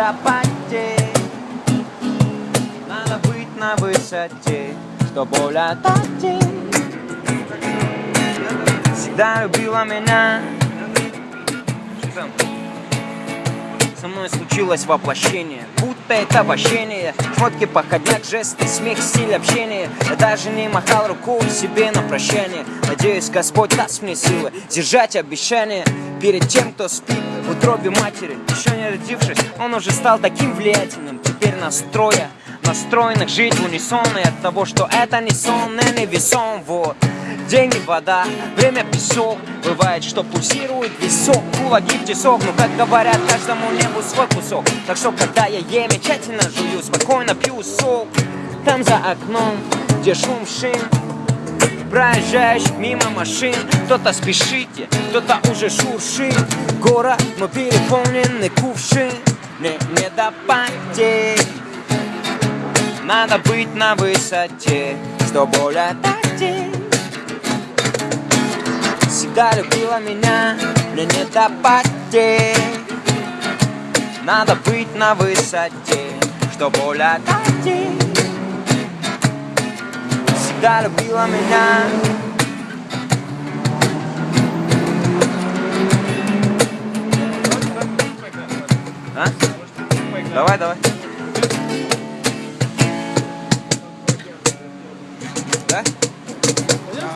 Всегда любила меня, мне не до потерь Надо быть на высоте, чтобы улетать Всегда любила меня. Что там? Со мной случилось воплощение. Будто это обощение Фотки, походняк, жесты, смех, стиль общения. Я даже не махал рукой себе на прощание. Надеюсь, Господь даст мне силы Держать обещания перед тем, кто спит в утробе матери. Еще не родившись, он уже стал таким влиятельным. Теперь настроя настроенных жить в унисон И от того, что это не сон, и не весом, вот Деньги, вода, время песок. Бывает, что пульсирует висок Кулаки в тесок, ну как говорят, каждому небу свой кусок. Так что, когда я ем, я тщательно жую Спокойно пью сок Там за окном, где шум шин проезжающих мимо машин. Кто-то спешите, кто-то уже шуршит. Город, но переполненный кувшин. Не, не до потерь Надо быть на высоте, чтобы улетать Всегда любила меня, мне не до потерь Надо быть на высоте, чтобы улетать Всегда любила меня А? Давай, давай. 来。